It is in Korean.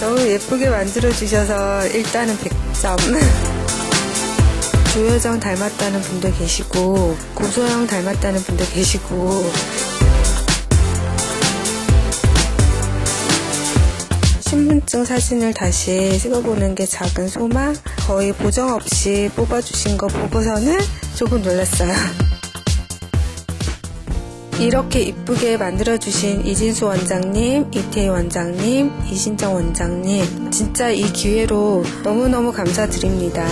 예쁘게 만들어주셔서 일단은 100점. 조여정 닮았다는 분도 계시고, 고소영 닮았다는 분도 계시고, 신분증 사진을 다시 찍어보는 게 작은 소망? 거의 보정 없이 뽑아주신 거 보고서는 조금 놀랐어요. 이렇게 이쁘게 만들어주신 이진수 원장님, 이태희 원장님, 이신정 원장님, 진짜 이 기회로 너무너무 감사드립니다.